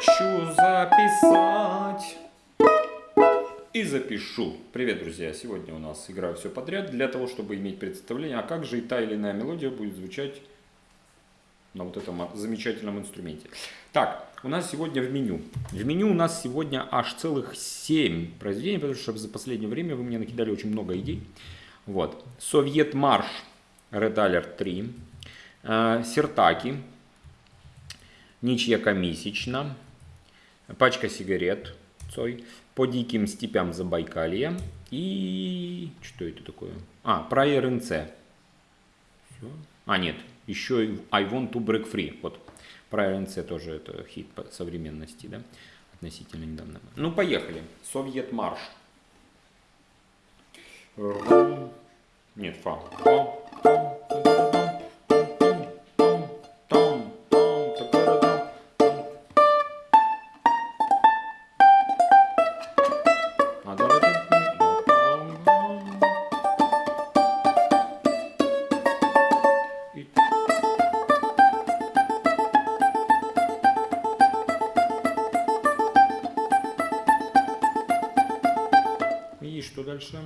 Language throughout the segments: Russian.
хочу записать. И запишу. Привет, друзья! Сегодня у нас играю все подряд для того, чтобы иметь представление, а как же и та или иная мелодия будет звучать на вот этом замечательном инструменте. Так, у нас сегодня в меню. В меню у нас сегодня аж целых 7 произведений, потому что за последнее время вы мне накидали очень много идей. Вот. Совет Марш, Red Alert 3, э, Сертаки, Ничья комисична, Пачка сигарет, Цой, По диким степям Забайкалья и... Что это такое? А, про РНЦ. Все. А, нет, еще и I Want to Break Free. Вот про РНЦ тоже это хит современности, да, относительно недавно. Ну, поехали. Совет марш. Нет, фа. фа. Дальше.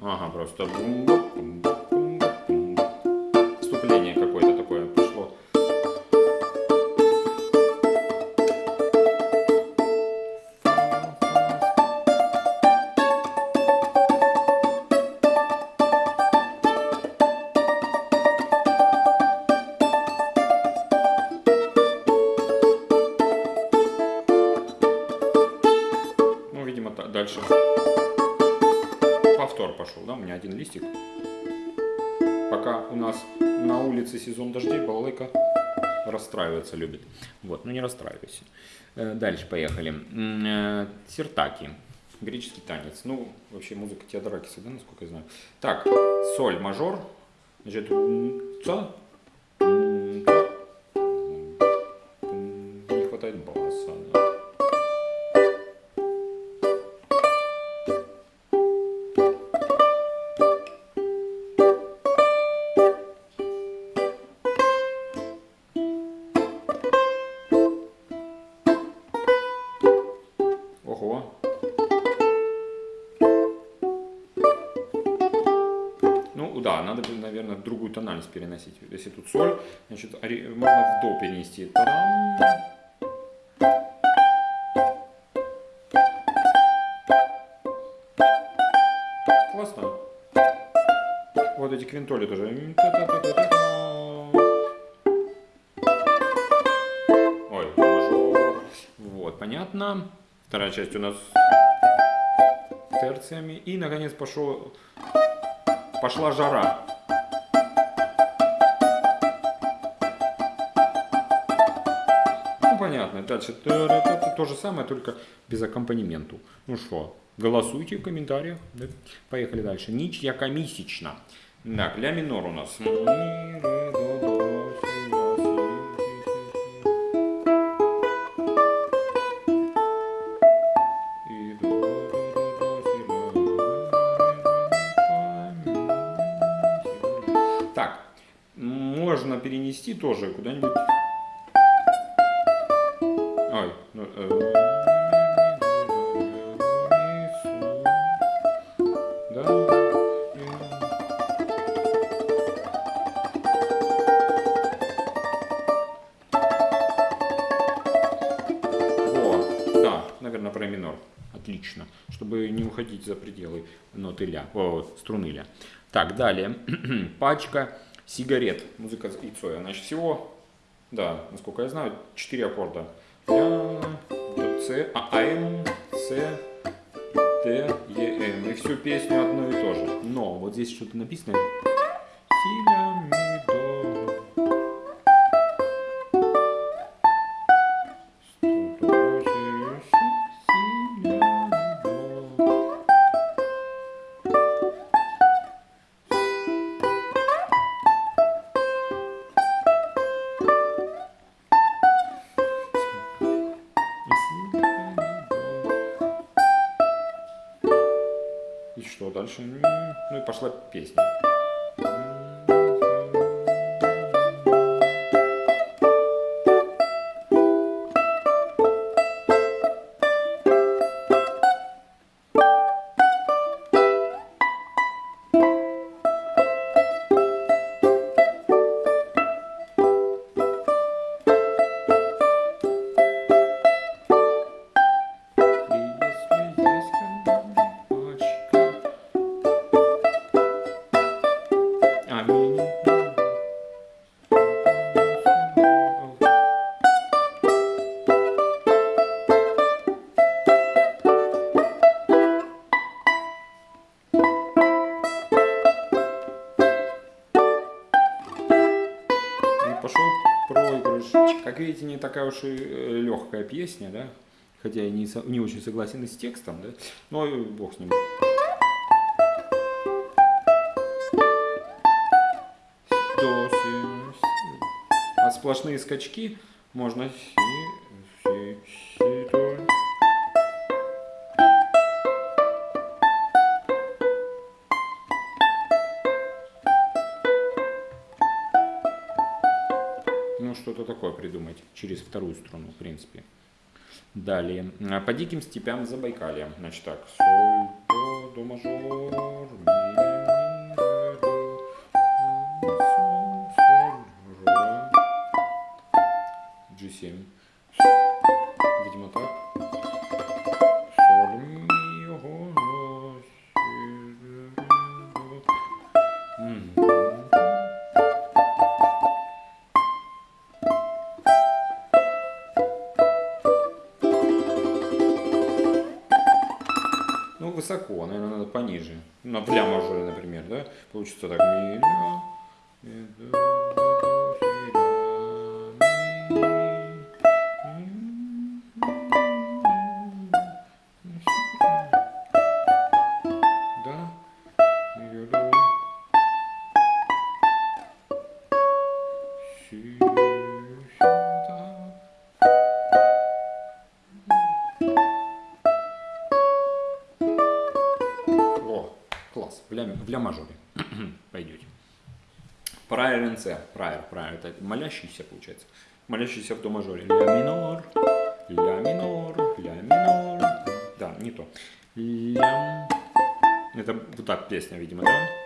Ага, просто вступление какое-то такое пошло. Ну, видимо, дальше повтор пошел, да, у меня один листик. Пока у нас на улице сезон дождей, балалайка расстраиваться любит. Вот, ну не расстраивайся. Э, дальше поехали. Э, Сертаки. Греческий танец. Ну, вообще музыка Теодоракиса, да, насколько я знаю. Так, соль мажор. Значит, ца, наверное, другую тональность переносить. Если тут соль, значит, можно в до перенести. Классно. Вот эти квинтоли тоже. Ой. Вот, понятно. Вторая часть у нас терциями. И, наконец, пошел, пошла жара. Дальше то же самое, только без аккомпанементу. Ну что, голосуйте в комментариях. Да? Поехали дальше. Ничья комисична. Так, ля минор у нас. Так, можно перенести тоже куда-нибудь. Наверное, про. Отлично, чтобы не уходить за пределы ноты ля, о, струны ля. Так, далее. Пачка сигарет. Музыка и Цоя. Значит, всего, да, насколько я знаю, 4 аккорда. Ля, до, С, А, М, С, Д, Е, М. И всю песню одно и то же. Но вот здесь что-то написано. Дальше? Ну и пошла песня. Как видите, не такая уж и э, легкая песня, да? Хотя я не, не очень согласен и с текстом, да? Но бог с ним. До, си, си. А сплошные скачки можно си, си, си, такое придумать через вторую струну, в принципе. Далее. А, по диким степям Забайкалья. Значит так. Соль, до, до мажор, ми, ми, ре, до, соль, соль, ре. G7. На ля мажоре, например, да? Получится так. В ля, мажоре пойдете. Прайер НЦ, прайер, прайер, это молящийся получается. Молящийся в до мажоре. Ля минор, ля минор, ля минор. Да, не то. Ля... Это вот так песня, видимо, да?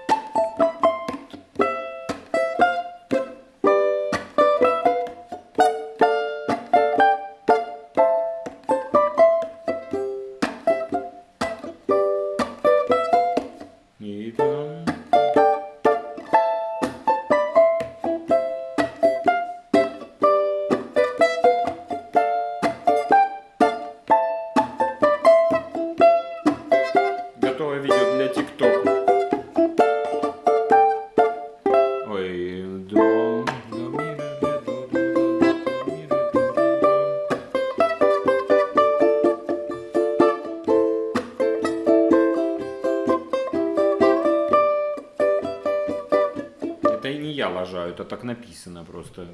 Это и не я лажаю, это так написано просто.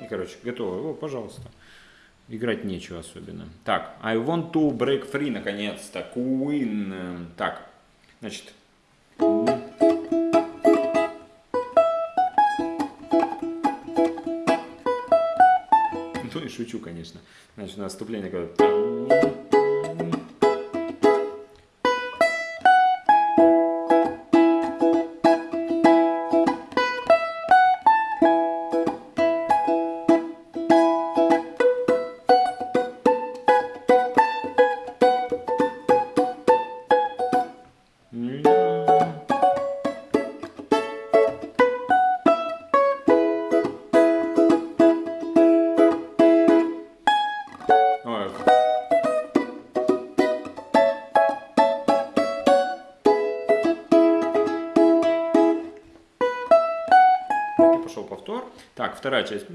И, короче, готово. О, пожалуйста. Играть нечего особенно. Так, I want to break free, наконец-то. Queen. Так, значит. Ну и шучу, конечно. Значит, наступление такое. Ой. Вторая часть.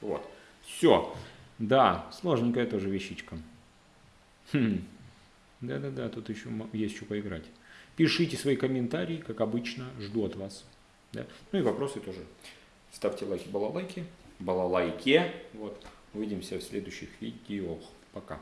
Вот. Все. Да, сложненькая тоже вещичка. Хм. Да-да-да, тут еще есть что поиграть. Пишите свои комментарии, как обычно, жду от вас. Да? Ну и вопросы тоже. Ставьте лайки, балалайки, балалайке. Вот. Увидимся в следующих видео. Пока.